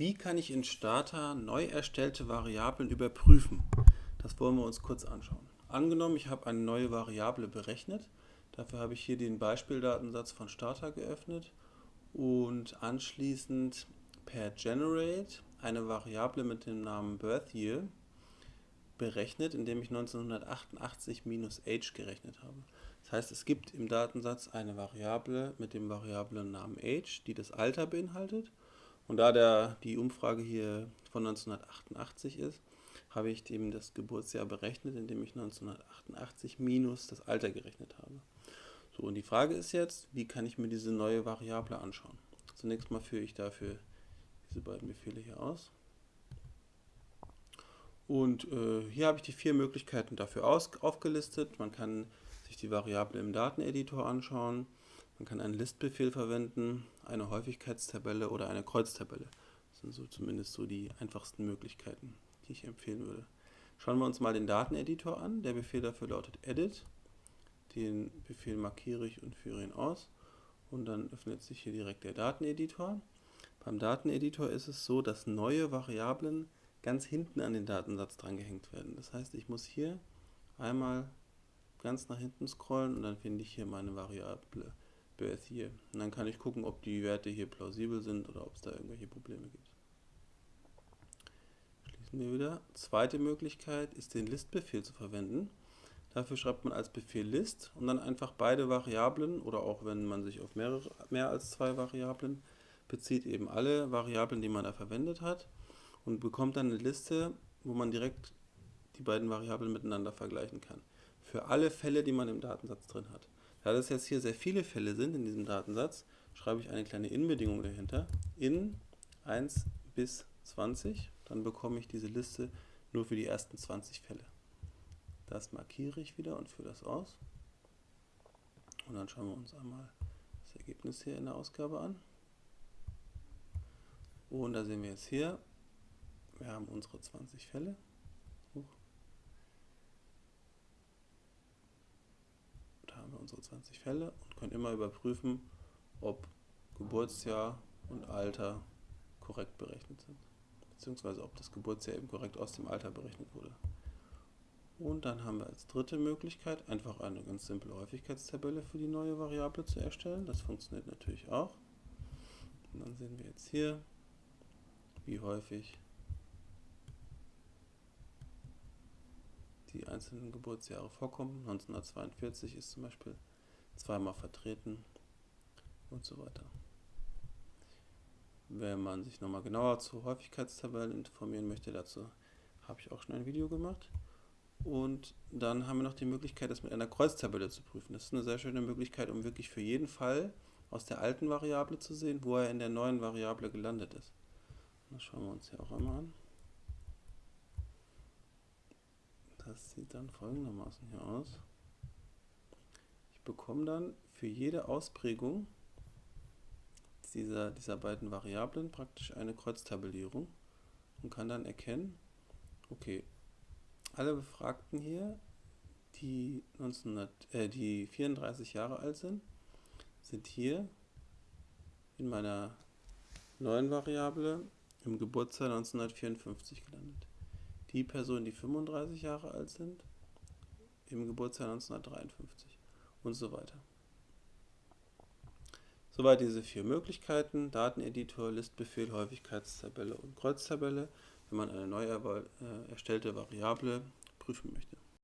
Wie kann ich in Starter neu erstellte Variablen überprüfen? Das wollen wir uns kurz anschauen. Angenommen, ich habe eine neue Variable berechnet. Dafür habe ich hier den Beispieldatensatz von Starter geöffnet und anschließend per Generate eine Variable mit dem Namen BirthYear berechnet, indem ich 1988 minus age gerechnet habe. Das heißt, es gibt im Datensatz eine Variable mit dem Variablennamen age, die das Alter beinhaltet und da der, die Umfrage hier von 1988 ist, habe ich eben das Geburtsjahr berechnet, indem ich 1988 minus das Alter gerechnet habe. So, und die Frage ist jetzt, wie kann ich mir diese neue Variable anschauen? Zunächst mal führe ich dafür diese beiden Befehle hier aus. Und äh, hier habe ich die vier Möglichkeiten dafür aus, aufgelistet. Man kann sich die Variable im Dateneditor anschauen. Man kann einen Listbefehl verwenden, eine Häufigkeitstabelle oder eine Kreuztabelle. Das sind so zumindest so die einfachsten Möglichkeiten, die ich empfehlen würde. Schauen wir uns mal den Dateneditor an. Der Befehl dafür lautet edit. Den Befehl markiere ich und führe ihn aus. Und dann öffnet sich hier direkt der Dateneditor. Beim Dateneditor ist es so, dass neue Variablen ganz hinten an den Datensatz drangehängt werden. Das heißt, ich muss hier einmal ganz nach hinten scrollen und dann finde ich hier meine Variable Birth hier. Und dann kann ich gucken, ob die Werte hier plausibel sind oder ob es da irgendwelche Probleme gibt. Schließen wir wieder. Zweite Möglichkeit ist den List-Befehl zu verwenden. Dafür schreibt man als Befehl List und dann einfach beide Variablen oder auch wenn man sich auf mehrere, mehr als zwei Variablen bezieht, eben alle Variablen, die man da verwendet hat und bekommt dann eine Liste, wo man direkt die beiden Variablen miteinander vergleichen kann. Für alle Fälle, die man im Datensatz drin hat. Da das jetzt hier sehr viele Fälle sind in diesem Datensatz, schreibe ich eine kleine In-Bedingung dahinter. In 1 bis 20, dann bekomme ich diese Liste nur für die ersten 20 Fälle. Das markiere ich wieder und führe das aus. Und dann schauen wir uns einmal das Ergebnis hier in der Ausgabe an. Und da sehen wir jetzt hier, wir haben unsere 20 Fälle. haben wir unsere 20 Fälle und können immer überprüfen, ob Geburtsjahr und Alter korrekt berechnet sind. Beziehungsweise ob das Geburtsjahr eben korrekt aus dem Alter berechnet wurde. Und dann haben wir als dritte Möglichkeit einfach eine ganz simple Häufigkeitstabelle für die neue Variable zu erstellen. Das funktioniert natürlich auch. Und dann sehen wir jetzt hier, wie häufig die einzelnen Geburtsjahre vorkommen. 1942 ist zum Beispiel zweimal vertreten und so weiter. Wenn man sich nochmal genauer zu Häufigkeitstabellen informieren möchte, dazu habe ich auch schon ein Video gemacht. Und dann haben wir noch die Möglichkeit, das mit einer Kreuztabelle zu prüfen. Das ist eine sehr schöne Möglichkeit, um wirklich für jeden Fall aus der alten Variable zu sehen, wo er in der neuen Variable gelandet ist. Das schauen wir uns hier auch einmal an. Das sieht dann folgendermaßen hier aus. Bekomme dann für jede Ausprägung dieser, dieser beiden Variablen praktisch eine Kreuztabellierung und kann dann erkennen, okay, alle Befragten hier, die, 1900, äh, die 34 Jahre alt sind, sind hier in meiner neuen Variable im Geburtsjahr 1954 gelandet. Die Personen, die 35 Jahre alt sind, im Geburtsjahr 1953 und so weiter. Soweit diese vier Möglichkeiten, Dateneditor, Listbefehl, Häufigkeitstabelle und Kreuztabelle, wenn man eine neu äh, erstellte Variable prüfen möchte.